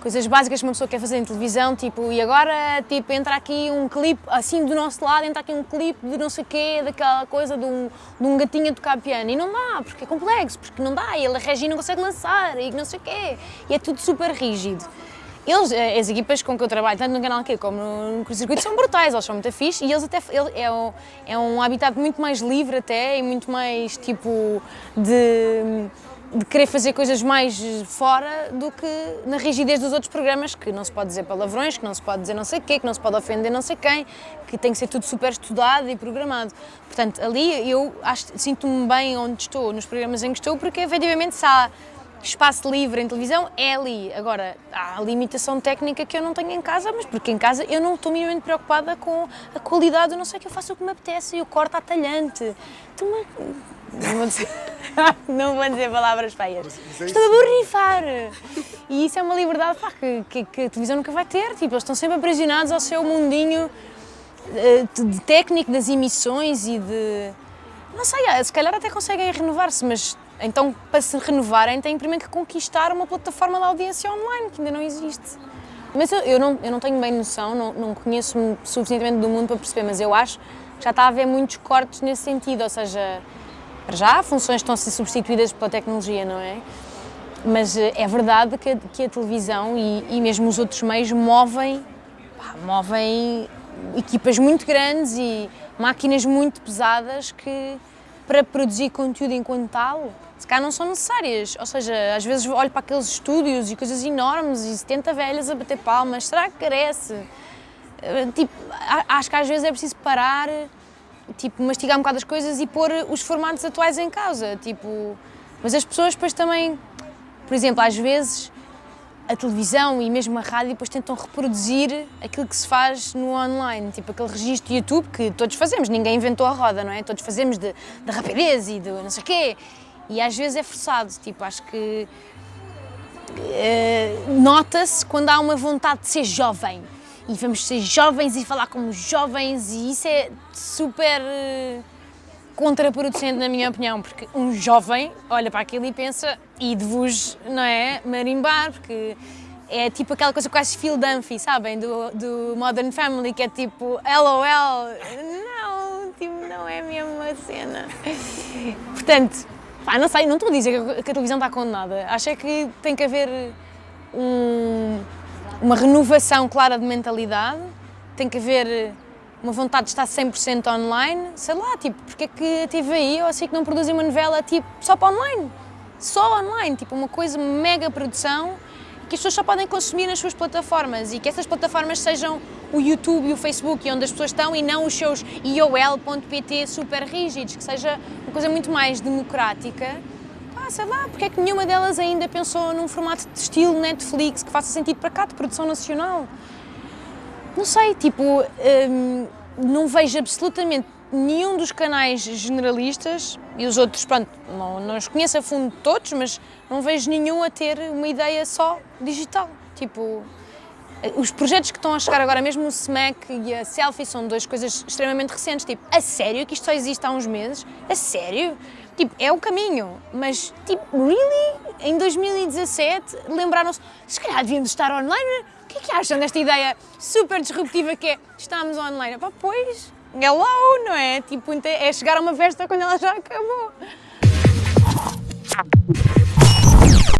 coisas básicas que uma pessoa quer fazer em televisão, tipo, e agora, tipo, entra aqui um clipe, assim do nosso lado, entra aqui um clipe de não sei o quê, daquela coisa de um, de um gatinho a tocar piano, e não dá, porque é complexo, porque não dá, e ele, a Regi não consegue lançar, e não sei o quê, e é tudo super rígido. Eles, eh, as equipas com que eu trabalho, tanto no canal aqui como no, no circuito, são brutais, eles são muito fixe e eles até, ele, é, um, é um habitat muito mais livre até e muito mais tipo de de querer fazer coisas mais fora do que na rigidez dos outros programas, que não se pode dizer palavrões, que não se pode dizer não sei o quê, que não se pode ofender não sei quem, que tem que ser tudo super estudado e programado. Portanto, ali eu sinto-me bem onde estou, nos programas em que estou, porque efetivamente se há espaço livre em televisão, é ali. Agora, há a limitação técnica que eu não tenho em casa, mas porque em casa eu não estou minimamente preocupada com a qualidade, eu não sei que eu faço o que me apetece, eu corto a talhante. Vou dizer, não vou dizer palavras feias. É estou a borrifar! E isso é uma liberdade pá, que, que, que, a televisão nunca vai ter. Tipo, eles estão sempre aprisionados ao seu mundinho eh, de técnico das emissões e de... Não sei, se calhar até conseguem renovar-se, mas então, para se renovarem, têm primeiro que conquistar uma plataforma de audiência online, que ainda não existe. Mas eu, eu não, eu não tenho bem noção, não, não conheço suficientemente do mundo para perceber, mas eu acho que já está a haver muitos cortes nesse sentido, ou seja, para já funções estão a ser substituídas pela tecnologia, não é? Mas eh, é verdade que a, que a televisão e, e, mesmo os outros meios movem, pá, movem equipas muito grandes e máquinas muito pesadas que, para produzir conteúdo enquanto tal, se calhar não são necessárias. Ou seja, às vezes olho para aqueles estúdios e coisas enormes e 70 velhas a bater palmas, será que carece? Eh, tipo, acho que às vezes é preciso parar, tipo, mastigar um bocado as coisas e pôr os formatos atuais em causa, tipo... Mas as pessoas depois também, por exemplo, às vezes a televisão e mesmo a rádio depois tentam reproduzir aquilo que se faz no online, tipo aquele registro YouTube que todos fazemos, ninguém inventou a roda, não é? Todos fazemos de, de rapidez e de não sei o quê. E às vezes é forçado, tipo, acho que uh, nota-se quando há uma vontade de ser jovem e vamos ser jovens e falar como jovens e isso é super uh, contraproducente na minha opinião, porque um jovem olha para aquilo e pensa e de vos, não é, marimbar, porque é tipo aquela coisa quase Phil Dunphy, sabem, do, do Modern Family, que é tipo LOL, não, tipo, não é mesmo uma cena. Portanto, Pá, não sei, não estou a dizer que a televisão está condenada. Acho é que tem que haver um, uma renovação clara de mentalidade, tem que haver uma vontade de estar 100% online, sei lá, tipo, porque é que a TVI ou assim que não produzem uma novela tipo só para online? Só online, tipo uma coisa mega produção que as pessoas só podem consumir nas suas plataformas e que essas plataformas sejam o YouTube e o Facebook, onde as pessoas estão, e não os seus iol.pt super rígidos, que seja uma coisa muito mais democrática. Ah, sei lá, porque é que nenhuma delas ainda pensou num formato de estilo Netflix que faça sentido para cá, de produção nacional? Não sei, tipo, hum, não vejo absolutamente nenhum dos canais generalistas, e os outros, pronto, não, não os conheço a fundo todos, mas não vejo nenhum a ter uma ideia só digital. Tipo, os projetos que estão a chegar agora, mesmo o SMAC e a Selfie, são duas coisas extremamente recentes. Tipo, a sério que isto só existe há uns meses? A sério? Tipo, é o caminho, mas, tipo, really? Em 2017 lembraram-se, se calhar devíamos estar online? O que é que acham desta ideia super disruptiva que é estamos online? Pá, pois, hello, não é? Tipo, é chegar a uma festa quando ela já acabou.